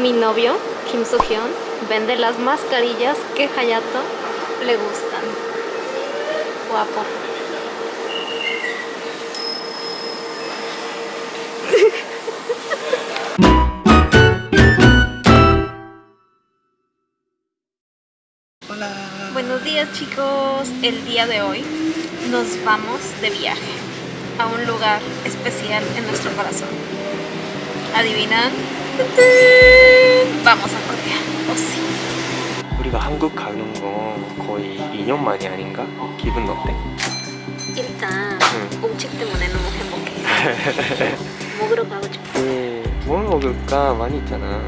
Mi novio, Kim Soo-hyun, vende las mascarillas que Hayato le gustan. Guapo. Hola. Buenos días chicos, el día de hoy nos vamos de viaje a un lugar especial en nuestro corazón. ¿Adivinan? Vamos a Corea, oh sí. 우리가 한국 가는 거 거의 2년 만이 아닌가? 기분 어때? 일단 응. 음식 때문에 너무 행복해. 먹으러 가고 싶어. 네, 뭘 먹을까? 많이 있잖아.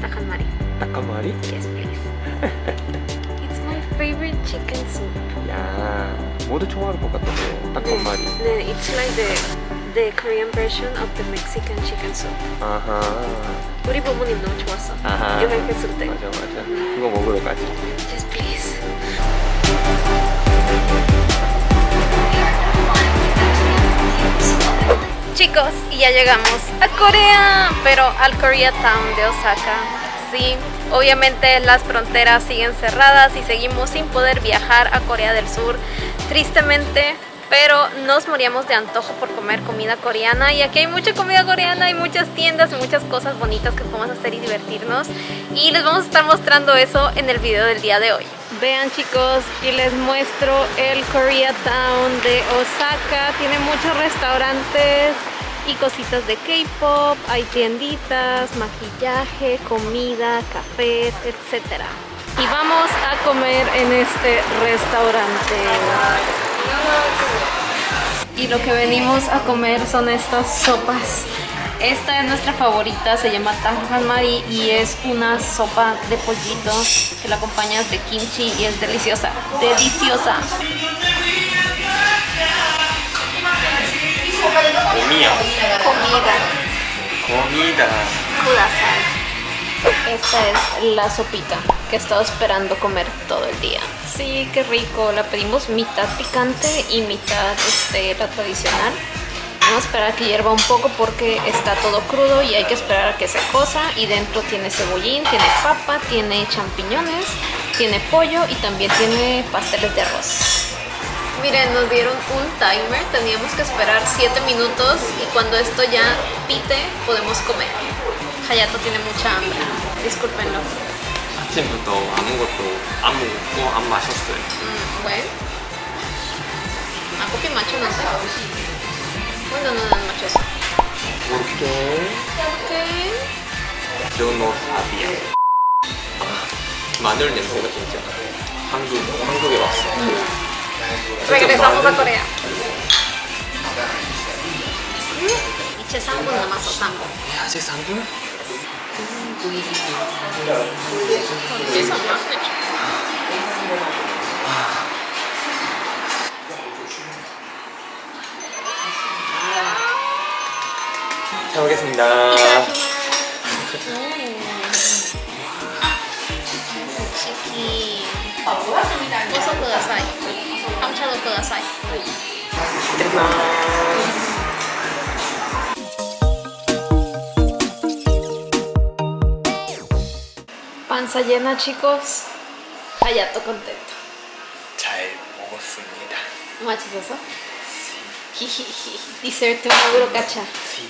딱한 마리. 딱한 마리? Yes, please. It's my favorite chicken soup. 야, 모두 좋아할 것 같던데. 딱한 마리. 네, it's like the the Korean version of the Mexican chicken soup. 아하. 우리 부모님 너무 좋았어. 아하. 여행했을 때. 맞아, 맞아. 그거 먹으러 가자. Yes, please. Chicos, y ya llegamos a Corea, pero al Koreatown de Osaka. Sí, obviamente las fronteras siguen cerradas y seguimos sin poder viajar a Corea del Sur, tristemente, pero nos moríamos de antojo por comer comida coreana y aquí hay mucha comida coreana, hay muchas tiendas y muchas cosas bonitas que podemos hacer y divertirnos y les vamos a estar mostrando eso en el video del día de hoy. Vean chicos y les muestro el Koreatown de Osaka, tiene muchos restaurantes y cositas de K-pop, hay tienditas, maquillaje, comida, cafés, etc. Y vamos a comer en este restaurante. Y lo que venimos a comer son estas sopas. Esta es nuestra favorita, se llama Tajan Mari y es una sopa de pollito que la acompañas de kimchi y es deliciosa. ¡Deliciosa! Comida. Comida. Comida. Esta es la sopita que he estado esperando comer todo el día. Sí, qué rico. La pedimos mitad picante y mitad este, la tradicional. Vamos a esperar a que hierva un poco porque está todo crudo y hay que esperar a que se cosa. Y dentro tiene cebollín, tiene papa, tiene champiñones, tiene pollo y también tiene pasteles de arroz. Miren, nos dieron un timer, teníamos que esperar 7 minutos y cuando esto ya pite podemos comer. Hayato tiene mucha hambre, discúlpenlo. 아침부터 아무것도 안 먹고 안 마셨어요. Mm, bueno. Ako pinmacho는데? Bueno, no, no, machoso. 이렇게 Okay. 변호사비야. 마늘 냄새가 진짜 한국 한국에 왔어. Regresamos a Corea. 1체 3분 남았어, 3분. 아직 3분? 잘 먹겠습니다. 치킨. ご足ください。お茶をくださいはい失礼しますパンサイエナチコスあやっとコンテント ¿Machizoso? Sí. Dice una brocacha. Sí.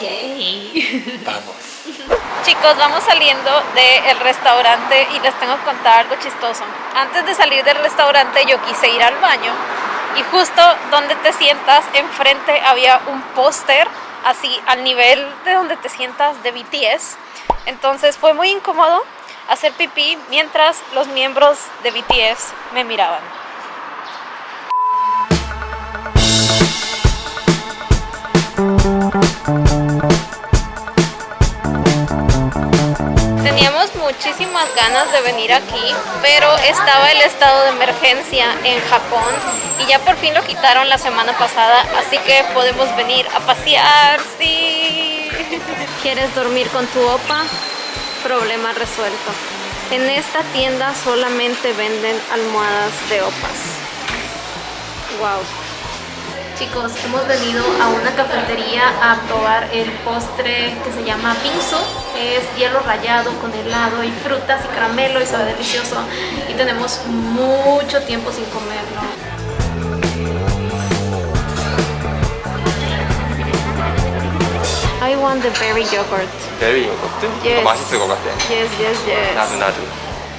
Yay. Vamos. Chicos, vamos saliendo del restaurante y les tengo que contar algo chistoso. Antes de salir del restaurante yo quise ir al baño y justo donde te sientas enfrente había un póster así al nivel de donde te sientas de BTS. Entonces fue muy incómodo hacer pipí mientras los miembros de BTS me miraban. Teníamos muchísimas ganas de venir aquí, pero estaba el estado de emergencia en Japón y ya por fin lo quitaron la semana pasada, así que podemos venir a pasear, sí. ¿Quieres dormir con tu opa? Problema resuelto. En esta tienda solamente venden almohadas de opas. Wow. Chicos, hemos venido a una cafetería a probar el postre que se llama pinzo. Es hielo rallado con helado y frutas y caramelo y sabe delicioso. Y tenemos mucho tiempo sin comerlo. I want the berry yogurt. Berry yogurt? Yes. Yes, yes, yes. Nadu, nadu.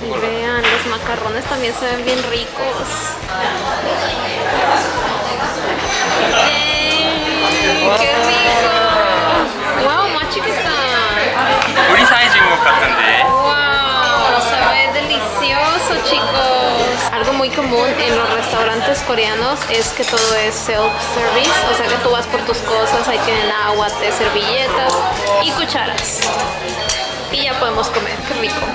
Y vean, los macarrones también se ven bien ricos. ¡Ey! ¡Qué rico! ¡Wow, más chiquita! 우리 사이즈인 것 같은데 ¡Wow! Se ve delicioso, chicos. Algo muy común en los restaurantes coreanos es que todo es self-service, o sea que tú vas por tus cosas, ahí tienen agua, té, servilletas y cucharas. Y ya podemos comer, qué rico.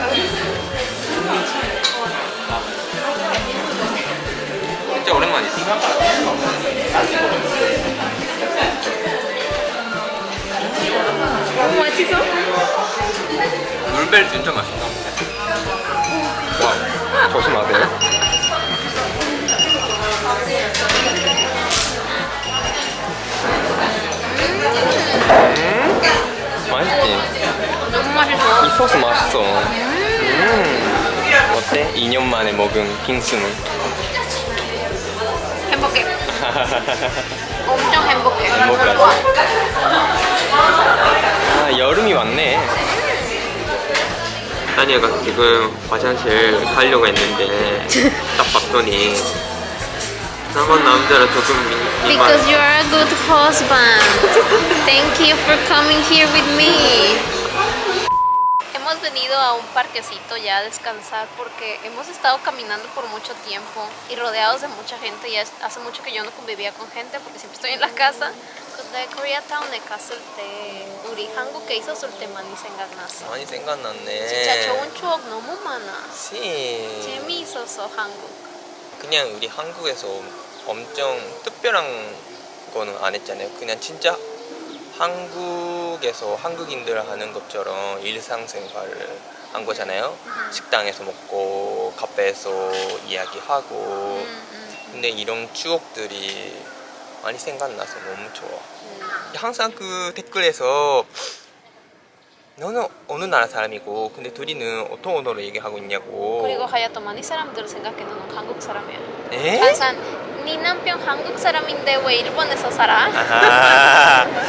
¿Cómo 맛있어? 물벨 진짜 맛있다 와 조심하세요 음? 너무. 이 소스 맛있어 음. 어때? 2년 만에 먹은 빙수는? 엄청 행복해. 행복하지? 아 여름이 왔네 아니가 지금 화장실 가려고 했는데 딱 봤더니 나만 남자라 조금 민- Because you are a good husband. Thank you for coming here with me. Hemos venido a un parquecito ya a descansar porque hemos estado caminando por mucho tiempo y rodeados de mucha gente. Ya es- hace mucho que yo no convivía con gente porque siempre estoy en la casa. 근데 코리아타운에 갔을 때 우리 한국에 있었을 때 많이 생각났어. 많이 생각났네 진짜 좋은 추억 너무 많아. 시 재미있었어 한국. 그냥 우리 한국에서 엄청 특별한 거는 안 했잖아요. 그냥 진짜 한국에서 한국인들 하는 것처럼 일상생활을 한 거잖아요. 식당에서 먹고 카페에서 이야기하고 음, 음, 근데 이런 추억들이 많이 생각나서 너무 좋아. 음. 항상 그 댓글에서 너는 어느 나라 사람이고 근데 둘이는 어떤 언어로 얘기하고 있냐고 그리고 하야토 많이 사람들 생각해 너는 한국 사람이야. 에? 항상 네 남편 한국 사람인데 왜 일본에서 살아?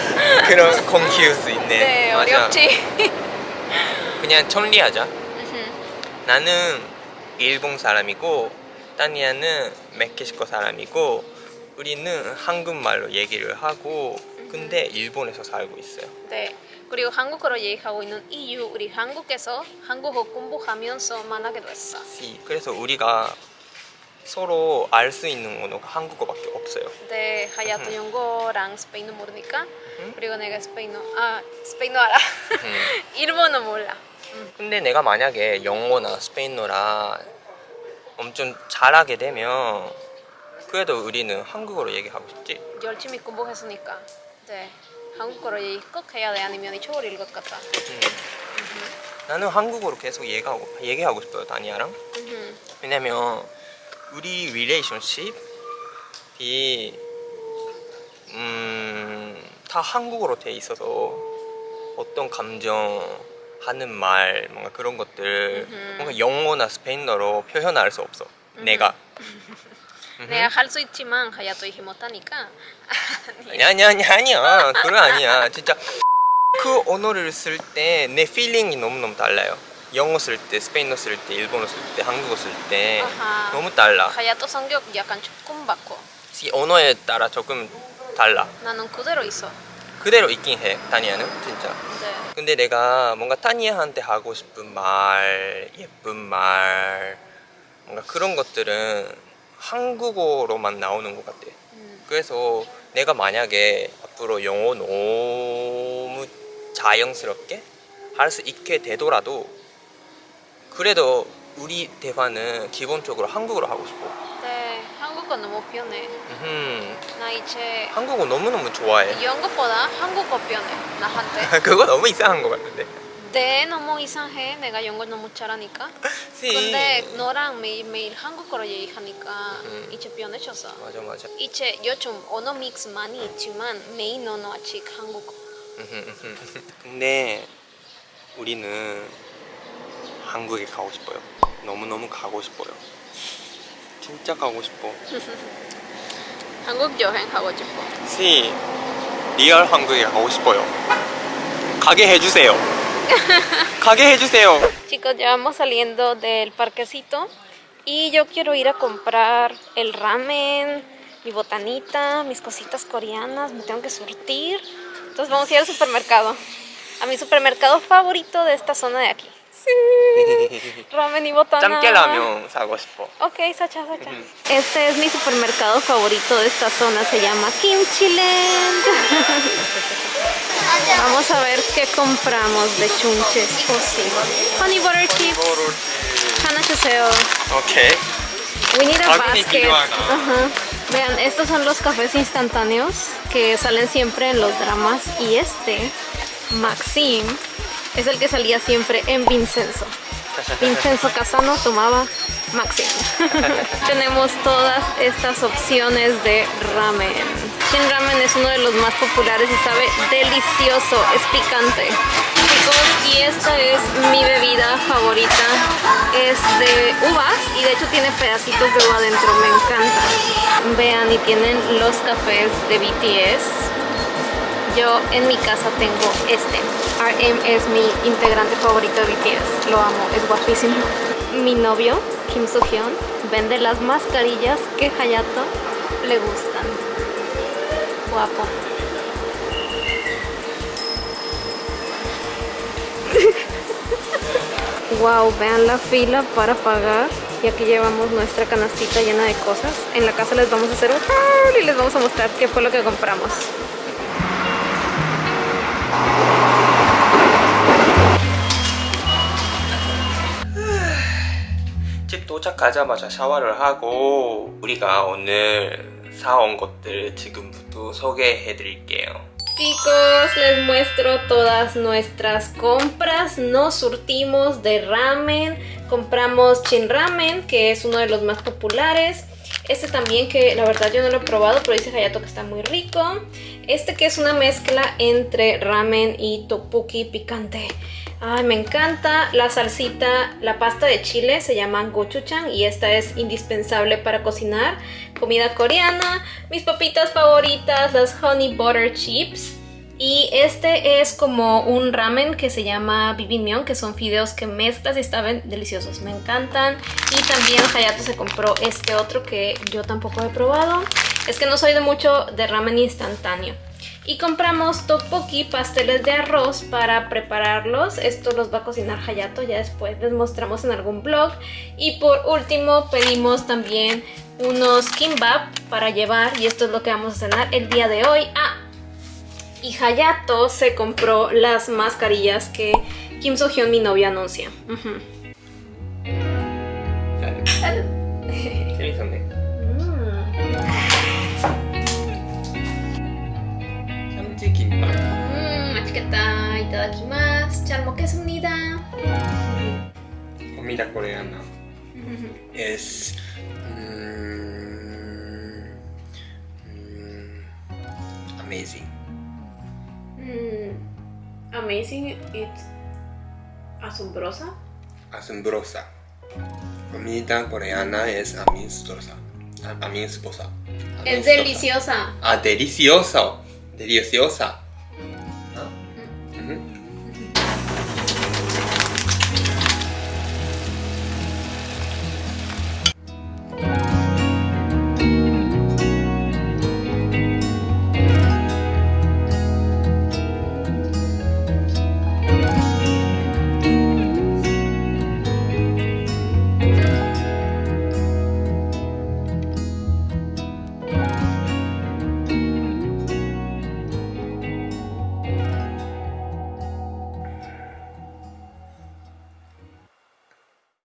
그런 컨퓨스 있네 네 맞아. 어렵지. 그냥 정리하자 음흠. 나는 일본 사람이고 따니아는 멕시코 사람이고 우리는 한국말로 얘기를 하고 근데 일본에서 살고 있어요 네. 그리고 한국어로 얘기하고 있는 이유 우리 한국에서 한국어 공부하면서 만나게 됐어. 시. 그래서 우리가 서로 알 수 있는 언어가 한국어밖에 없어요 네, 하야토 영어랑 스페인어 모르니까 음? 그리고 내가 스페인어 아 스페인어 알아. 음. 일본어 몰라. 근데 내가 만약에 영어나 스페인어라 엄청 잘하게 되면 그래도 우리는 한국어로 얘기하고 싶지 열심히 공부했으니까. 네. 한국어로 얘기 꼭 해야 돼 아니면 잊어버릴 것 같아. 음. 나는 한국어로 계속 얘기하고, 얘기하고 싶어요 다니아랑. 왜냐면 우리 릴레이션십이 음, 다 한국어로 돼 있어서 어떤 감정 하는 말 뭔가 그런 것들 음흠. 뭔가 영어나 스페인어로 표현할 수 없어. 내가. 내가 할 수 있지만 하야토 이해 못하니까. 아니 아니 아니 아니야. 그건 아니야. 진짜 그 언어를 쓸 때 내 필링이 너무너무 달라요 영어 쓸 때 스페인어 쓸 때 일본어 쓸 때 한국어 쓸 때. 너무 달라 하야토 성격 약간 조금 바꿔. 이 언어에 따라 조금 달라 나는 그대로 있어. 그대로 있긴 해 타니아는 진짜 네. 근데 내가 뭔가 타니아한테 하고 싶은 말 예쁜 말 뭔가 그런 것들은 한국어로만 나오는 것 같아 음. 그래서 내가 만약에 앞으로 영어 너무 자연스럽게 할 수 있게 되더라도 그래도 우리 대화는 기본적으로 한국어로 하고 싶어 네, 한국어 너무 편해. 음, 나 이제 한국어 너무너무 좋아해 영어보다 한국어 편해. 나한테. 그거 너무 이상한 것 같은데 네, 너무 이상해. 내가 영어 너무 잘하니까. 시. 근데 너랑 매일매일 한국어로 얘기하니까 음. 이제 변해졌어. 맞아 맞아 이제 요즘 언어 믹스 많이 있지만 메인 언어 아직 한국어. 근데 우리는 한국에 가고 싶어요. 너무너무 가고 싶어요. 진짜 가고 싶어. 한국 여행 하고 싶어. 시 리얼 한국에 가고 싶어요. 가게 해주세요. 가게 해주세요. Chicos, ya vamos saliendo del parquecito y yo quiero ir a comprar el ramen, mi botanita, mis cositas coreanas, me tengo que surtir. Entonces vamos a ir al supermercado, a mi supermercado favorito de esta zona de aquí. ¡Sí! Ramen y botana. Ok, sacha, sacha. Este es mi supermercado favorito de esta zona. Se llama Kimchi Land. Vamos a ver qué compramos de chunches. Honey butter chip. Hanachuseo. Ok. We need a basket. Vean, estos son los cafés instantáneos que salen siempre en los dramas. Y este, Maxim es el que salía siempre en Vincenzo. Vincenzo Casano tomaba Maxim. Tenemos todas estas opciones de ramen. Shin Ramen es uno de los más populares y sabe delicioso, es picante. Chicos, y esta es mi bebida favorita. Es de uvas y de hecho tiene pedacitos de uva adentro, me encanta. Vean, y tienen los cafés de BTS. Yo en mi casa tengo este. RM es mi integrante favorito de BTS. Lo amo, es guapísimo. Mi novio, Kim Soo-hyun, vende las mascarillas que Hayato le gustan. Guapo. wow, vean la fila para pagar. Y aquí llevamos nuestra canastita llena de cosas. En la casa les vamos a hacer un haul y les vamos a mostrar qué fue lo que compramos. 도착하자마자 샤워를 하고 우리가 오늘 사온 것들 지금부터 소개해 드릴게요. Chicos, les muestro todas nuestras compras. Nos surtimos de ramen. Compramos Chin Ramen, que es uno de los más populares. Este también, que la verdad yo no lo he probado, pero dice Hayato que está muy rico. Este que es una mezcla entre ramen y tteokbokki picante. Ay, me encanta la salsita, la pasta de chile se llama gochujang y esta es indispensable para cocinar. Comida coreana, mis papitas favoritas, las honey butter chips. Y este es como un ramen que se llama bibimbap, que son fideos que mezclas y estaban deliciosos, me encantan. Y también Hayato se compró este otro que yo tampoco he probado. Es que no soy de mucho de ramen instantáneo. Y compramos tteokbokki, pasteles de arroz para prepararlos. Esto los va a cocinar Hayato, ya después les mostramos en algún blog. Y por último pedimos también unos kimbap para llevar y esto es lo que vamos a cenar el día de hoy. Ah, y Hayato se compró las mascarillas que Kim So-hyun, mi novia, anuncia. Itadakimasu, Charmoquesunida. Comida coreana. es. Mm, mm, amazing. Mm, amazing, it's asombrosa. Asombrosa. Comida coreana es amistosa. Amistosa. Es deliciosa. Ah, delicioso. Deliciosa.